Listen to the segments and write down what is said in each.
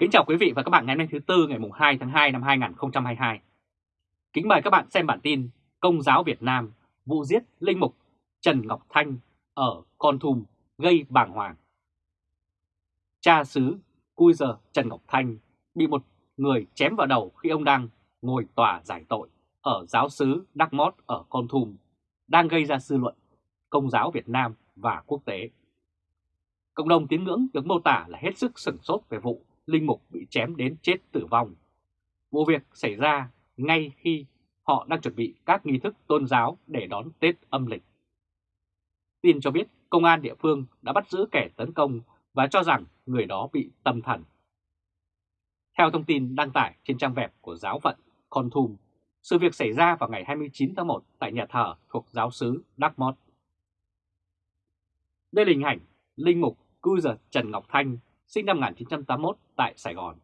Kính chào quý vị và các bạn ngày hôm nay thứ Tư, ngày 2 tháng 2 năm 2022. Kính mời các bạn xem bản tin Công giáo Việt Nam, vụ giết linh mục Trần Ngọc Thanh ở Con Thùm gây bàng hoàng. Cha xứ Cui giờ Trần Ngọc Thanh bị một người chém vào đầu khi ông đang ngồi tòa giải tội ở giáo xứ Đắc Mót ở Con Thùm, đang gây ra dư luận công giáo Việt Nam và quốc tế. Cộng đồng tín ngưỡng được mô tả là hết sức sửng sốt về vụ linh mục bị chém đến chết tử vong. Vụ việc xảy ra ngay khi họ đang chuẩn bị các nghi thức tôn giáo để đón Tết âm lịch. Tin cho biết công an địa phương đã bắt giữ kẻ tấn công và cho rằng người đó bị tâm thần. Theo thông tin đăng tải trên trang web của giáo phận Con Thum, sự việc xảy ra vào ngày 29 tháng 1 tại nhà thờ thuộc giáo xứ Đắc Mót. Đây là hình ảnh Linh Mục Cư Giật Trần Ngọc Thanh sinh năm 1981 tại Sài Gòn.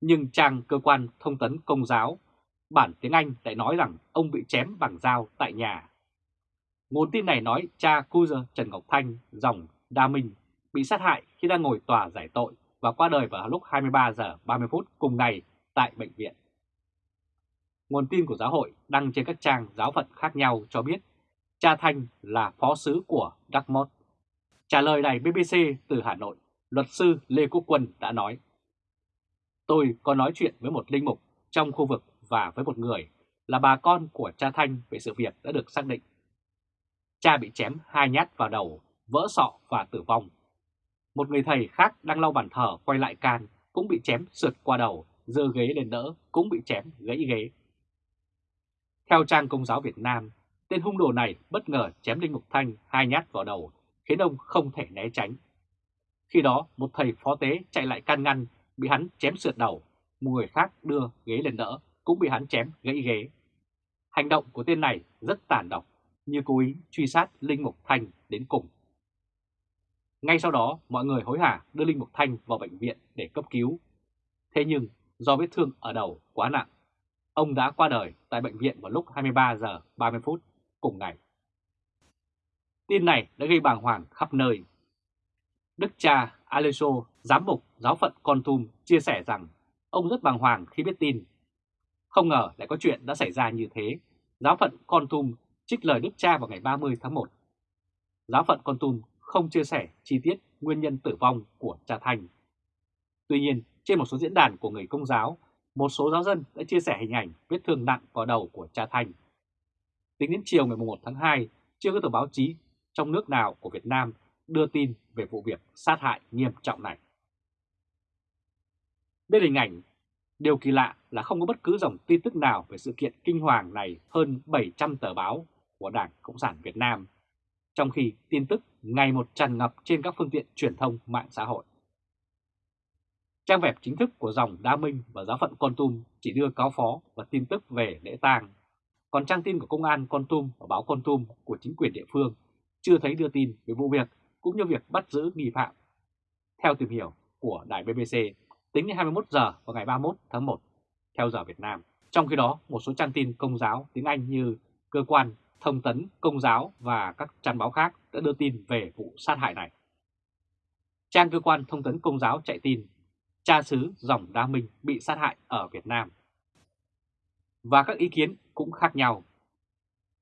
Nhưng trang cơ quan thông tấn công giáo, bản tiếng Anh lại nói rằng ông bị chém bằng dao tại nhà. Nguồn tin này nói cha Cuser Trần Ngọc Thanh, dòng Đa Minh, bị sát hại khi đang ngồi tòa giải tội và qua đời vào lúc 23 giờ 30 phút cùng ngày tại bệnh viện. Nguồn tin của giáo hội đăng trên các trang giáo phận khác nhau cho biết cha Thanh là phó sứ của Dartmouth. Trả lời đài BBC từ Hà Nội, luật sư Lê Quốc Quân đã nói Tôi có nói chuyện với một linh mục trong khu vực và với một người là bà con của cha Thanh về sự việc đã được xác định. Cha bị chém hai nhát vào đầu, vỡ sọ và tử vong. Một người thầy khác đang lau bàn thờ quay lại can cũng bị chém sượt qua đầu, dơ ghế lên đỡ cũng bị chém gãy ghế. Theo trang Công giáo Việt Nam, tên hung đồ này bất ngờ chém Linh Mục Thanh hai nhát vào đầu, khiến ông không thể né tránh. Khi đó, một thầy phó tế chạy lại can ngăn, bị hắn chém sượt đầu, một người khác đưa ghế lên đỡ, cũng bị hắn chém gãy ghế. Hành động của tên này rất tàn độc, như cố ý truy sát Linh Mục Thanh đến cùng. Ngay sau đó, mọi người hối hả đưa Linh Mục Thanh vào bệnh viện để cấp cứu. Thế nhưng, do vết thương ở đầu quá nặng, ông đã qua đời tại bệnh viện vào lúc 23 giờ 30 phút cùng ngày. Tin này đã gây bàng hoàng khắp nơi. Đức cha Aleso, giám mục giáo phận Con Tum chia sẻ rằng ông rất bàng hoàng khi biết tin. Không ngờ lại có chuyện đã xảy ra như thế. Giáo phận Con Tum trích lời Đức cha vào ngày 30 tháng 1. Giáo phận Con Tum không chia sẻ chi tiết nguyên nhân tử vong của cha Thành. Tuy nhiên, trên một số diễn đàn của người công giáo, một số giáo dân đã chia sẻ hình ảnh vết thương nặng vào đầu của cha Thành. Tính đến chiều ngày 1 tháng 2, chưa có tờ báo chí trong nước nào của Việt Nam đưa tin về vụ việc sát hại nghiêm trọng này. Đây là hình ảnh, điều kỳ lạ là không có bất cứ dòng tin tức nào về sự kiện kinh hoàng này hơn 700 tờ báo của Đảng Cộng sản Việt Nam, trong khi tin tức ngày một tràn ngập trên các phương tiện truyền thông mạng xã hội. Trang web chính thức của dòng Đa Minh và giáo phận Con Tum chỉ đưa cáo phó và tin tức về lễ tang, còn trang tin của công an Con Tum và báo Con Tum của chính quyền địa phương chưa thấy đưa tin về vụ việc cũng như việc bắt giữ nghi phạm. Theo tìm hiểu của đài BBC, tính đến 21 giờ vào ngày 31 tháng 1 theo giờ Việt Nam. Trong khi đó, một số trang tin công giáo tiếng Anh như cơ quan thông tấn công giáo và các trang báo khác đã đưa tin về vụ sát hại này. Trang cơ quan thông tấn công giáo chạy tin cha xứ dòng Đa Minh bị sát hại ở Việt Nam. Và các ý kiến cũng khác nhau.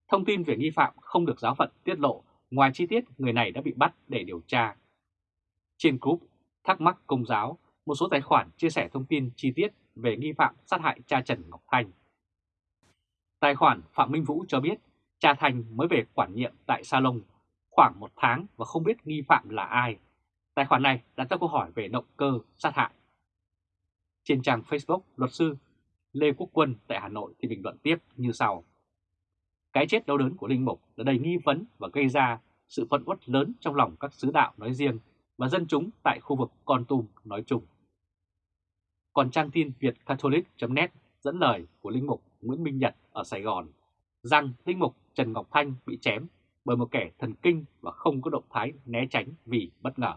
Thông tin về nghi phạm không được giáo phận tiết lộ Ngoài chi tiết, người này đã bị bắt để điều tra. Trên group Thắc mắc Công giáo, một số tài khoản chia sẻ thông tin chi tiết về nghi phạm sát hại cha Trần Ngọc Thanh. Tài khoản Phạm Minh Vũ cho biết cha Thanh mới về quản nhiệm tại Salon khoảng một tháng và không biết nghi phạm là ai. Tài khoản này đặt ra câu hỏi về động cơ sát hại. Trên trang Facebook, luật sư Lê Quốc Quân tại Hà Nội thì bình luận tiếp như sau. Cái chết đau đớn của Linh Mục đã đầy nghi vấn và gây ra sự phẫn uất lớn trong lòng các sứ đạo nói riêng và dân chúng tại khu vực Con Tum nói chung. Còn trang tin Việt Catholic.net dẫn lời của Linh Mục Nguyễn Minh Nhật ở Sài Gòn rằng Linh Mục Trần Ngọc Thanh bị chém bởi một kẻ thần kinh và không có động thái né tránh vì bất ngờ.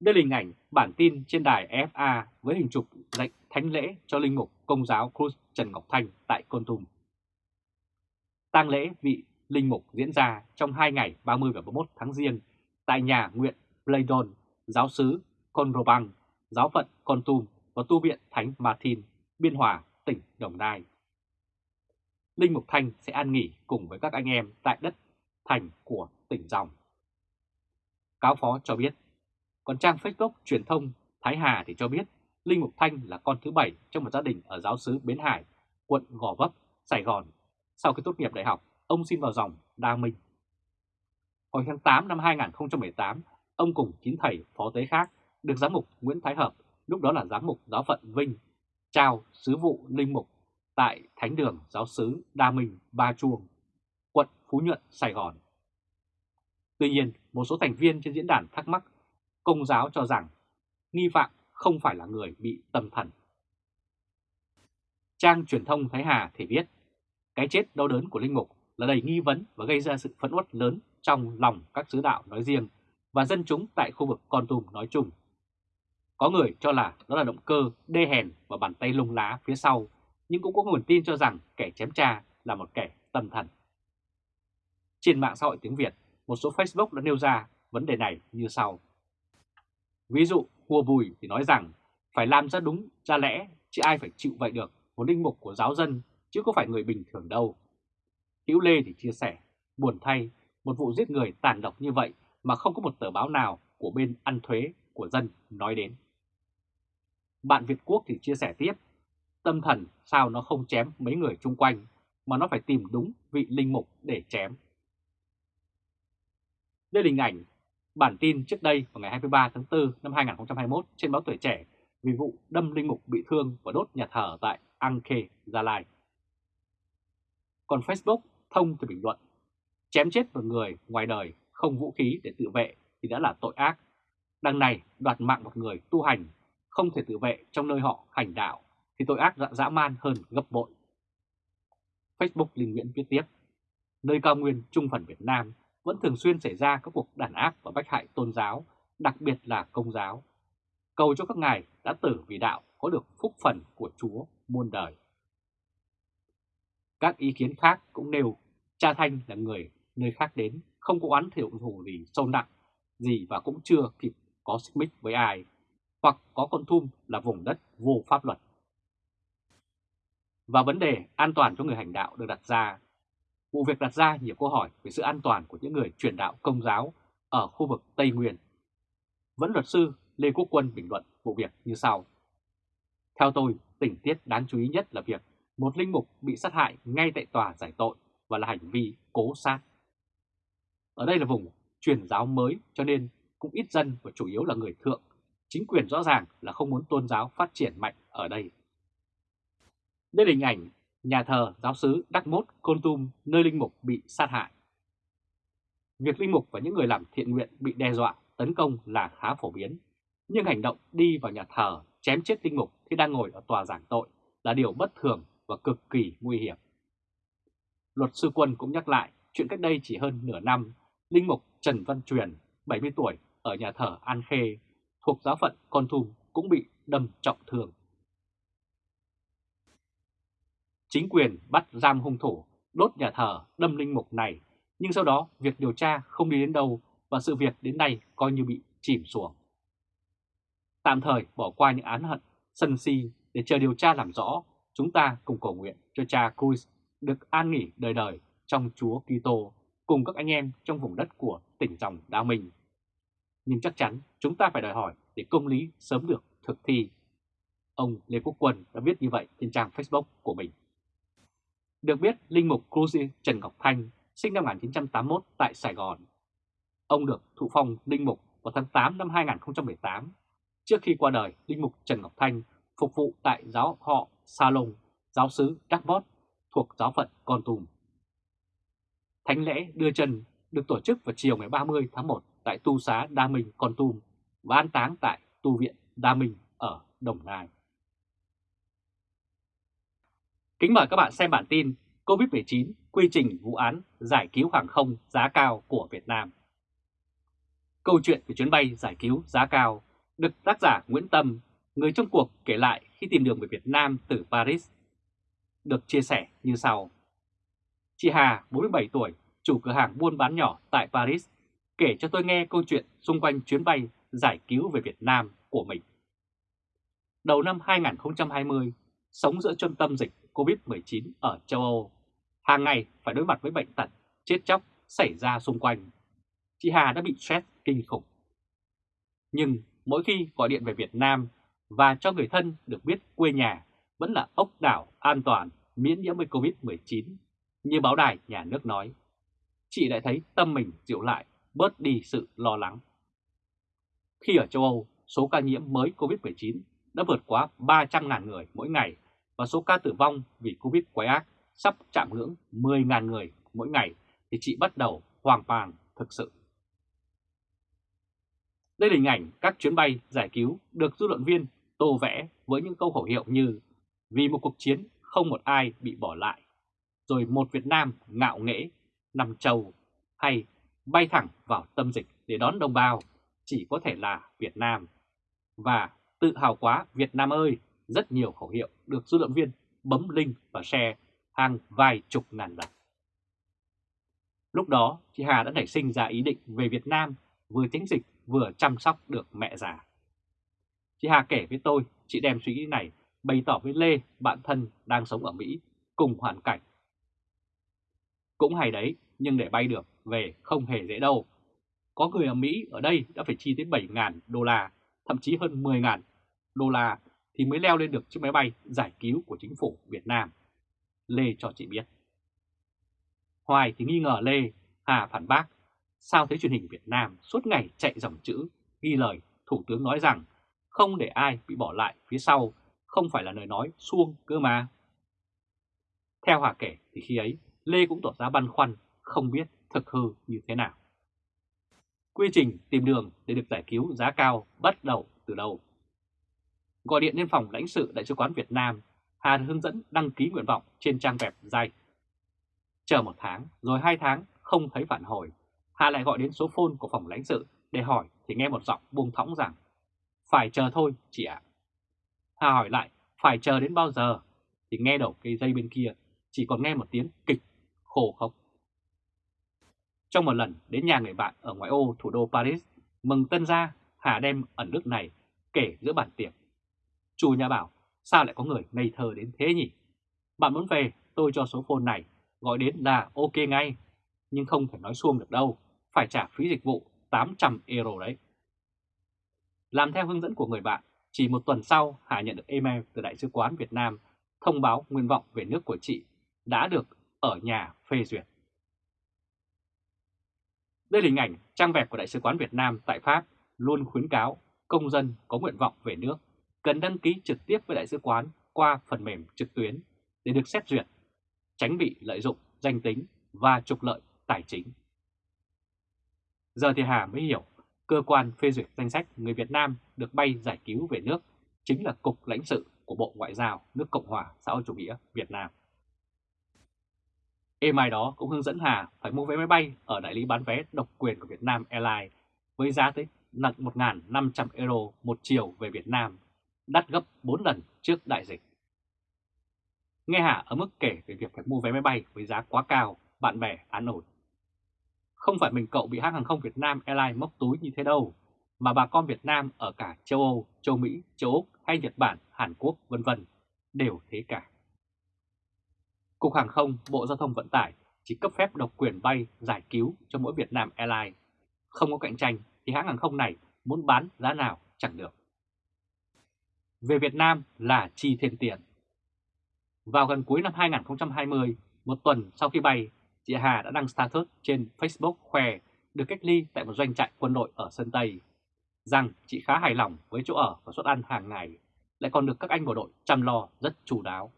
Đây là hình ảnh bản tin trên đài FA với hình chụp lệnh thánh lễ cho Linh Mục Công giáo Cruz Trần Ngọc Thanh tại Con Tum tang lễ vị linh mục diễn ra trong hai ngày 30 và 31 tháng Giêng tại nhà nguyện Playdon, giáo sứ Conrobang giáo phận Con Tum và tu viện Thánh Martin, Biên Hòa, tỉnh Đồng Nai. Linh Mục Thanh sẽ an nghỉ cùng với các anh em tại đất thành của tỉnh Dòng. Cáo phó cho biết, còn trang Facebook truyền thông Thái Hà thì cho biết Linh Mục Thanh là con thứ bảy trong một gia đình ở giáo xứ Bến Hải, quận Gò Vấp, Sài Gòn. Sau khi tốt nghiệp đại học, ông xin vào dòng Đa Minh. Hồi tháng 8 năm 2018, ông cùng chín thầy phó tế khác được giám mục Nguyễn Thái Hợp, lúc đó là giám mục giáo phận Vinh, trao sứ vụ linh mục tại Thánh đường Giáo sứ Đa Minh Ba Chuông, quận Phú Nhuận, Sài Gòn. Tuy nhiên, một số thành viên trên diễn đàn thắc mắc, công giáo cho rằng nghi phạm không phải là người bị tâm thần. Trang truyền thông Thái Hà thì viết, cái chết đau đớn của Linh Mục là đầy nghi vấn và gây ra sự phẫn uất lớn trong lòng các sứ đạo nói riêng và dân chúng tại khu vực Con Tum nói chung. Có người cho là đó là động cơ đê hèn và bàn tay lung lá phía sau, nhưng cũng có nguồn tin cho rằng kẻ chém cha là một kẻ tâm thần. Trên mạng xã hội tiếng Việt, một số Facebook đã nêu ra vấn đề này như sau. Ví dụ, Hùa Bùi thì nói rằng phải làm ra đúng, ra lẽ, chứ ai phải chịu vậy được, một linh mục của giáo dân, chứ có phải người bình thường đâu. Hữu Lê thì chia sẻ, buồn thay, một vụ giết người tàn độc như vậy mà không có một tờ báo nào của bên ăn thuế của dân nói đến. Bạn Việt Quốc thì chia sẻ tiếp, tâm thần sao nó không chém mấy người chung quanh mà nó phải tìm đúng vị linh mục để chém. Đây là hình ảnh bản tin trước đây vào ngày 23 tháng 4 năm 2021 trên báo Tuổi Trẻ vì vụ đâm linh mục bị thương và đốt nhà thờ tại Anke, Gia Lai. Còn Facebook thông từ bình luận, chém chết một người ngoài đời không vũ khí để tự vệ thì đã là tội ác. Đằng này đoạt mạng một người tu hành không thể tự vệ trong nơi họ hành đạo thì tội ác dã man hơn gấp bội. Facebook Linh Nguyễn viết tiếp, nơi cao nguyên trung phần Việt Nam vẫn thường xuyên xảy ra các cuộc đàn áp và bách hại tôn giáo, đặc biệt là công giáo. Cầu cho các ngài đã tử vì đạo có được phúc phần của Chúa muôn đời. Các ý kiến khác cũng nêu cha Thanh là người nơi khác đến, không có oán thiệu thủ gì sâu nặng gì và cũng chưa kịp có xích mích với ai, hoặc có con thum là vùng đất vô pháp luật. Và vấn đề an toàn cho người hành đạo được đặt ra Vụ việc đặt ra nhiều câu hỏi về sự an toàn của những người truyền đạo công giáo ở khu vực Tây Nguyên. Vẫn luật sư Lê Quốc Quân bình luận vụ việc như sau. Theo tôi, tình tiết đáng chú ý nhất là việc một linh mục bị sát hại ngay tại tòa giải tội và là hành vi cố sát. Ở đây là vùng truyền giáo mới cho nên cũng ít dân và chủ yếu là người thượng. Chính quyền rõ ràng là không muốn tôn giáo phát triển mạnh ở đây. Đây là hình ảnh nhà thờ giáo sứ Đắc Mốt, Côn Tum, nơi linh mục bị sát hại. Việc linh mục và những người làm thiện nguyện bị đe dọa, tấn công là khá phổ biến, nhưng hành động đi vào nhà thờ chém chết linh mục khi đang ngồi ở tòa giảng tội là điều bất thường và cực kỳ nguy hiểm. Luật sư Quân cũng nhắc lại chuyện cách đây chỉ hơn nửa năm, linh mục Trần Văn Truyền, 70 tuổi, ở nhà thờ An Khê, thuộc giáo phận Con Thùm cũng bị đâm trọng thương. Chính quyền bắt giam hung thủ, đốt nhà thờ, đâm linh mục này, nhưng sau đó việc điều tra không đi đến đâu và sự việc đến nay coi như bị chìm xuống. Tạm thời bỏ qua những án hận, sân si để chờ điều tra làm rõ, chúng ta cùng cầu nguyện cho cha Cruz được an nghỉ đời đời trong Chúa Kitô cùng các anh em trong vùng đất của tỉnh dòng Đa Minh. Nhưng chắc chắn chúng ta phải đòi hỏi để công lý sớm được thực thi. Ông Lê Quốc Quân đã viết như vậy trên trang Facebook của mình. Được biết, Linh Mục Cruz Trần Ngọc Thanh sinh năm 1981 tại Sài Gòn. Ông được thụ phong Linh Mục vào tháng 8 năm 2018. Trước khi qua đời, Linh Mục Trần Ngọc Thanh phục vụ tại giáo họ Salong, giáo sứ Đắc thuộc giáo phận Con Tum. Thánh lễ đưa chân được tổ chức vào chiều ngày 30 tháng 1 tại Tu xá Đa Minh, Con Tum và an táng tại Tu viện Đa Minh ở Đồng Nai. Kính mời các bạn xem bản tin COVID-19 quy trình vụ án giải cứu hàng không giá cao của Việt Nam. Câu chuyện về chuyến bay giải cứu giá cao được tác giả Nguyễn Tâm, người trong cuộc kể lại khi tìm đường về Việt Nam từ Paris. Được chia sẻ như sau. Chị Hà, 47 tuổi, chủ cửa hàng buôn bán nhỏ tại Paris, kể cho tôi nghe câu chuyện xung quanh chuyến bay giải cứu về Việt Nam của mình. đầu năm 2020, sống giữa trung tâm dịch COVID-19 ở châu Âu, hàng ngày phải đối mặt với bệnh tật, chết chóc xảy ra xung quanh. Chị Hà đã bị stress kinh khủng. Nhưng mỗi khi gọi điện về Việt Nam và cho người thân được biết quê nhà vẫn là ốc đảo an toàn miễn nhiễm với COVID-19, như báo đài nhà nước nói, chị lại thấy tâm mình dịu lại, bớt đi sự lo lắng. Khi ở châu Âu, số ca nhiễm mới COVID-19 đã vượt quá 300.000 người mỗi ngày và số ca tử vong vì Covid quái ác sắp chạm ngưỡng 10.000 người mỗi ngày thì chị bắt đầu hoang mang thực sự. Đây là hình ảnh các chuyến bay giải cứu được dư luận viên tô vẽ với những câu khẩu hiệu như vì một cuộc chiến không một ai bị bỏ lại, rồi một Việt Nam ngạo nghễ, nằm trầu hay bay thẳng vào tâm dịch để đón đồng bào chỉ có thể là Việt Nam. Và tự hào quá Việt Nam ơi, rất nhiều khẩu hiệu được dư luận viên bấm link và share hàng vài chục ngàn lần. Lúc đó, chị Hà đã nảy sinh ra ý định về Việt Nam vừa tránh dịch vừa chăm sóc được mẹ già. Chị Hà kể với tôi, chị đem suy nghĩ này bày tỏ với Lê, bạn thân đang sống ở Mỹ, cùng hoàn cảnh. Cũng hay đấy, nhưng để bay được về không hề dễ đâu. Có người ở Mỹ ở đây đã phải chi tới 7.000 đô la, thậm chí hơn 10.000 đô la thì mới leo lên được chiếc máy bay giải cứu của chính phủ Việt Nam. Lê cho chị biết. Hoài thì nghi ngờ Lê, Hà phản bác, sao thấy truyền hình Việt Nam suốt ngày chạy dòng chữ, ghi lời Thủ tướng nói rằng không để ai bị bỏ lại phía sau, không phải là lời nói suông cơ mà. Theo Hà kể thì khi ấy, Lê cũng tỏ ra băn khoăn, không biết thực hư như thế nào. Quy trình tìm đường để được giải cứu giá cao bắt đầu từ đâu? Gọi điện lên phòng lãnh sự Đại sứ quán Việt Nam, Hà hướng dẫn đăng ký nguyện vọng trên trang web dài. Chờ một tháng, rồi hai tháng, không thấy phản hồi. Hà lại gọi đến số phone của phòng lãnh sự để hỏi thì nghe một giọng buông thõng rằng phải chờ thôi chị ạ. Hà hỏi lại phải chờ đến bao giờ thì nghe đầu cây dây bên kia chỉ còn nghe một tiếng kịch khổ khóc. Trong một lần đến nhà người bạn ở ngoại ô thủ đô Paris mừng tân gia, Hà đem ẩn đức này kể giữa bàn tiệc. Chủ nhà bảo, sao lại có người ngây thơ đến thế nhỉ? Bạn muốn về, tôi cho số phone này, gọi đến là ok ngay. Nhưng không thể nói xuông được đâu, phải trả phí dịch vụ 800 euro đấy. Làm theo hướng dẫn của người bạn, chỉ một tuần sau Hà nhận được email từ Đại sứ quán Việt Nam thông báo nguyện vọng về nước của chị đã được ở nhà phê duyệt. Đây là hình ảnh trang web của Đại sứ quán Việt Nam tại Pháp luôn khuyến cáo công dân có nguyện vọng về nước cần đăng ký trực tiếp với Đại sứ quán qua phần mềm trực tuyến để được xét duyệt, tránh bị lợi dụng danh tính và trục lợi tài chính. Giờ thì Hà mới hiểu cơ quan phê duyệt danh sách người Việt Nam được bay giải cứu về nước chính là Cục lãnh sự của Bộ Ngoại giao nước Cộng hòa xã hội chủ nghĩa Việt Nam. Email đó cũng hướng dẫn Hà phải mua vé máy bay ở đại lý bán vé độc quyền của Việt Nam Airlines với giá tới nặng 1.500 euro một chiều về Việt Nam, đắt gấp 4 lần trước đại dịch. Nghe Hà ở mức kể về việc phải mua vé máy bay với giá quá cao, bạn bè án ổn không phải mình cậu bị hãng hàng không Việt Nam Airlines móc túi như thế đâu, mà bà con Việt Nam ở cả châu Âu, châu Mỹ, châu Úc hay Nhật Bản, Hàn Quốc vân vân đều thế cả. Cục Hàng không, Bộ Giao thông Vận tải chỉ cấp phép độc quyền bay giải cứu cho mỗi Việt Nam Airlines. Không có cạnh tranh thì hãng hàng không này muốn bán giá nào chẳng được. Về Việt Nam là chi thêm tiền. Vào gần cuối năm 2020, một tuần sau khi bay, chị Hà đã đăng status trên Facebook khoe được cách ly tại một doanh trại quân đội ở Sơn Tây, rằng chị khá hài lòng với chỗ ở và suất ăn hàng ngày, lại còn được các anh bộ đội chăm lo rất chú đáo.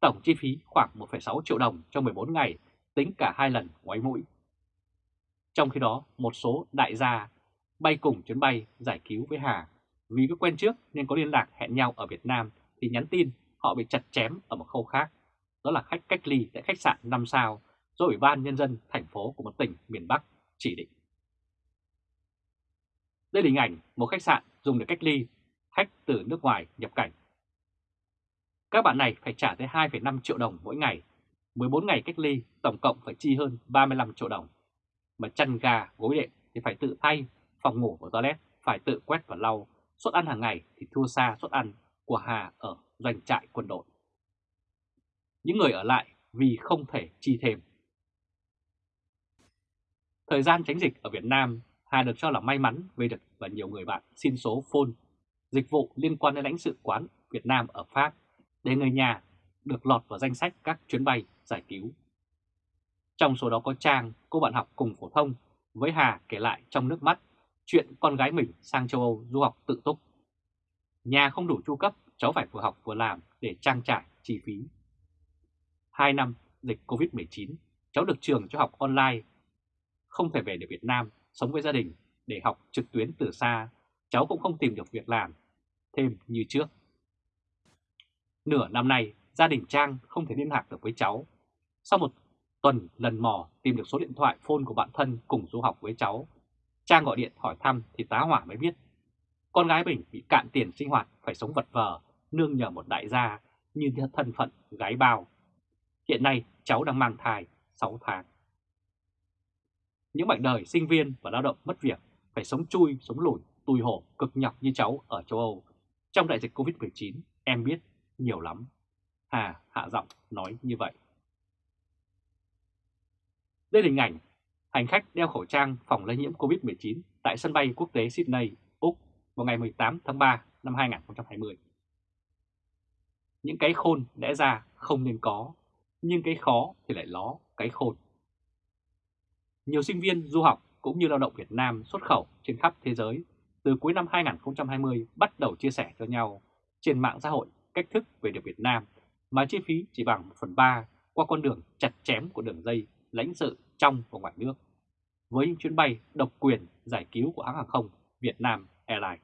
Tổng chi phí khoảng 1,6 triệu đồng cho 14 ngày, tính cả hai lần ngoáy mũi. Trong khi đó, một số đại gia bay cùng chuyến bay giải cứu với Hà vì có quen trước nên có liên lạc hẹn nhau ở Việt Nam thì nhắn tin họ bị chặt chém ở một khâu khác, đó là khách cách ly tại khách sạn 5 sao do Ủy ban Nhân dân thành phố của một tỉnh miền Bắc chỉ định. Đây là hình ảnh một khách sạn dùng để cách ly khách từ nước ngoài nhập cảnh. Các bạn này phải trả tới 2,5 triệu đồng mỗi ngày, 14 ngày cách ly tổng cộng phải chi hơn 35 triệu đồng. Mà chăn gà, gối đệm thì phải tự thay, phòng ngủ và toilet phải tự quét và lau, suất ăn hàng ngày thì thua xa suất ăn của Hà ở doanh trại quân đội. Những người ở lại vì không thể chi thêm. Thời gian tránh dịch ở Việt Nam, Hà được cho là may mắn về được và nhiều người bạn xin số phone, dịch vụ liên quan đến lãnh sự quán Việt Nam ở Pháp để người nhà được lọt vào danh sách các chuyến bay giải cứu. Trong số đó có Trang, cô bạn học cùng phổ thông, với Hà kể lại trong nước mắt chuyện con gái mình sang châu Âu du học tự túc. Nhà không đủ chu cấp, cháu phải vừa học vừa làm để trang trải chi phí. Hai năm dịch Covid-19, cháu được trường cho học online, không thể về được Việt Nam sống với gia đình để học trực tuyến từ xa, cháu cũng không tìm được việc làm thêm như trước. Nửa năm nay, gia đình Trang không thể liên lạc được với cháu. Sau một tuần lần mò tìm được số điện thoại phone của bạn thân cùng du học với cháu, Trang gọi điện hỏi thăm thì tá hỏa mới biết. Con gái mình bị cạn tiền sinh hoạt phải sống vật vờ, nương nhờ một đại gia như thân phận gái bao. Hiện nay cháu đang mang thai 6 tháng. Những mảnh đời sinh viên và lao động mất việc phải sống chui, sống lùi tùi hổ, cực nhọc như cháu ở châu Âu. Trong đại dịch Covid-19, em biết nhiều lắm. Hà hạ giọng nói như vậy. Đây là hình ảnh hành khách đeo khẩu trang phòng lây nhiễm COVID-19 tại sân bay quốc tế Sydney, Úc vào ngày 18 tháng 3 năm 2020. Những cái khôn lẽ ra không nên có, nhưng cái khó thì lại ló cái khôn. Nhiều sinh viên du học cũng như lao động Việt Nam xuất khẩu trên khắp thế giới từ cuối năm 2020 bắt đầu chia sẻ cho nhau trên mạng xã hội cách thức về được Việt Nam mà chi phí chỉ bằng 1 phần 3 qua con đường chặt chém của đường dây lãnh sự trong và ngoài nước với những chuyến bay độc quyền giải cứu của hãng hàng không Việt Nam Airlines.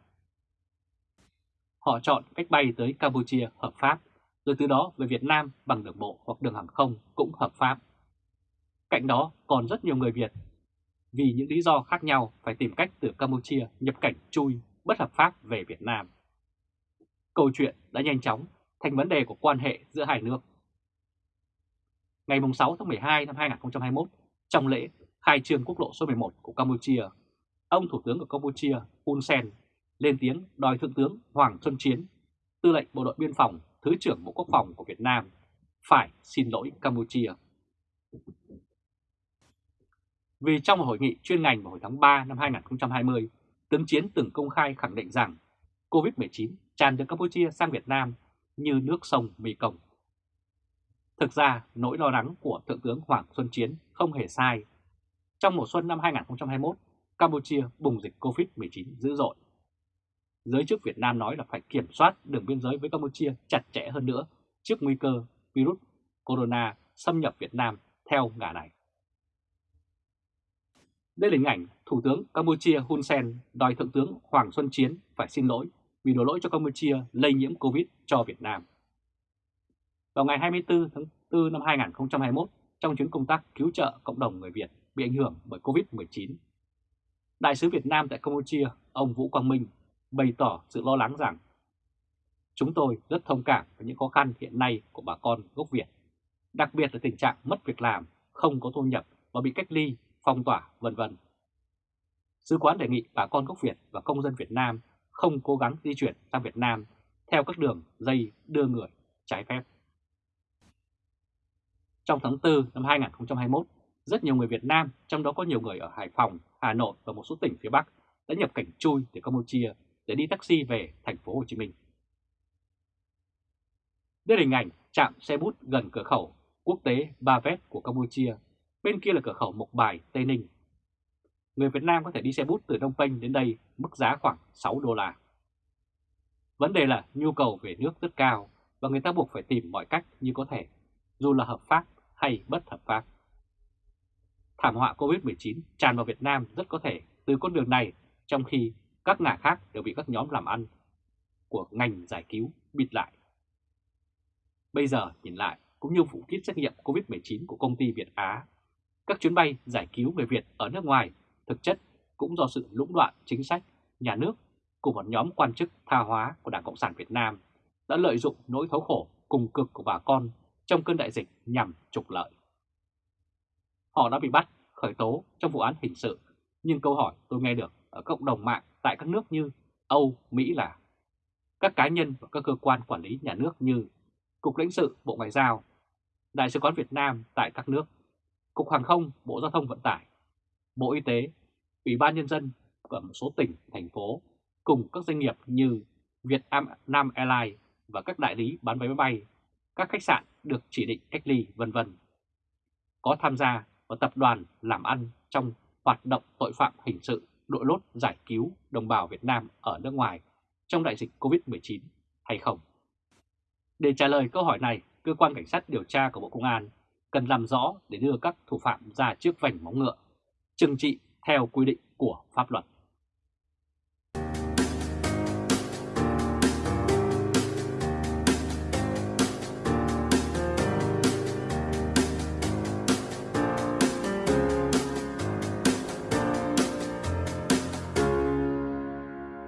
Họ chọn cách bay tới Campuchia hợp pháp, rồi từ đó về Việt Nam bằng đường bộ hoặc đường hàng không cũng hợp pháp. Cạnh đó còn rất nhiều người Việt vì những lý do khác nhau phải tìm cách từ Campuchia nhập cảnh chui bất hợp pháp về Việt Nam. Câu chuyện đã nhanh chóng thành vấn đề của quan hệ giữa hai nước. Ngày 6 tháng 12 năm 2021, trong lễ khai trương quốc lộ số 11 của Campuchia, ông Thủ tướng của Campuchia Hun Sen lên tiếng đòi Thượng tướng Hoàng Xuân Chiến, tư lệnh Bộ đội Biên phòng, Thứ trưởng Bộ Quốc phòng của Việt Nam, phải xin lỗi Campuchia. Vì trong một hội nghị chuyên ngành vào hồi tháng 3 năm 2020, tướng Chiến từng công khai khẳng định rằng COVID-19 tràn từ Campuchia sang Việt Nam như nước sông Mekong. Thực ra, nỗi lo lắng của Thượng tướng Hoàng Xuân Chiến không hề sai. Trong mùa xuân năm 2021, Campuchia bùng dịch COVID-19 dữ dội. Giới chức Việt Nam nói là phải kiểm soát đường biên giới với Campuchia chặt chẽ hơn nữa trước nguy cơ virus corona xâm nhập Việt Nam theo ngả này. Đây là hình ảnh Thủ tướng Campuchia Hun Sen đòi Thượng tướng Hoàng Xuân Chiến phải xin lỗi vì đổ lỗi cho Campuchia lây nhiễm Covid cho Việt Nam. Vào ngày 24 tháng 4 năm 2021, trong chuyến công tác cứu trợ cộng đồng người Việt bị ảnh hưởng bởi Covid-19, Đại sứ Việt Nam tại Campuchia, ông Vũ Quang Minh, bày tỏ sự lo lắng rằng Chúng tôi rất thông cảm với những khó khăn hiện nay của bà con gốc Việt, đặc biệt là tình trạng mất việc làm, không có thu nhập và bị cách ly, phong tỏa, vân vân. Sứ quán đề nghị bà con gốc Việt và công dân Việt Nam không cố gắng di chuyển sang Việt Nam theo các đường dây đưa người trái phép. Trong tháng 4 năm 2021, rất nhiều người Việt Nam, trong đó có nhiều người ở Hải Phòng, Hà Nội và một số tỉnh phía Bắc đã nhập cảnh chui từ Campuchia để đi taxi về thành phố Hồ Chí Minh. Đây là hình ảnh trạm xe bút gần cửa khẩu quốc tế Ba Vét của Campuchia, bên kia là cửa khẩu Mộc Bài, Tây Ninh. Người Việt Nam có thể đi xe bút từ Đông Penh đến đây mức giá khoảng 6 đô la. Vấn đề là nhu cầu về nước rất cao và người ta buộc phải tìm mọi cách như có thể, dù là hợp pháp hay bất hợp pháp. Thảm họa Covid-19 tràn vào Việt Nam rất có thể từ con đường này, trong khi các ngả khác đều bị các nhóm làm ăn của ngành giải cứu bịt lại. Bây giờ nhìn lại, cũng như vụ kit xét nghiệm COVID-19 của công ty Việt Á, các chuyến bay giải cứu người Việt ở nước ngoài thực chất cũng do sự lũng đoạn chính sách nhà nước cùng một nhóm quan chức tha hóa của Đảng Cộng sản Việt Nam đã lợi dụng nỗi thấu khổ cùng cực của bà con trong cơn đại dịch nhằm trục lợi. Họ đã bị bắt, khởi tố trong vụ án hình sự, nhưng câu hỏi tôi nghe được ở cộng đồng mạng tại các nước như Âu, Mỹ là các cá nhân và các cơ quan quản lý nhà nước như Cục lãnh sự Bộ Ngoại giao, Đại sứ quán Việt Nam tại các nước, Cục Hàng không Bộ Giao thông Vận tải, Bộ Y tế, Ủy ban Nhân dân của một số tỉnh, thành phố cùng các doanh nghiệp như Việt Nam Airlines và các đại lý bán vé máy bay, các khách sạn được chỉ định cách ly vân vân. Có tham gia vào tập đoàn làm ăn trong hoạt động tội phạm hình sự đội lốt giải cứu đồng bào Việt Nam ở nước ngoài trong đại dịch COVID-19 hay không? Để trả lời câu hỏi này, cơ quan cảnh sát điều tra của Bộ Công an cần làm rõ để đưa các thủ phạm ra trước vành móng ngựa, trừng trị theo quy định của pháp luật.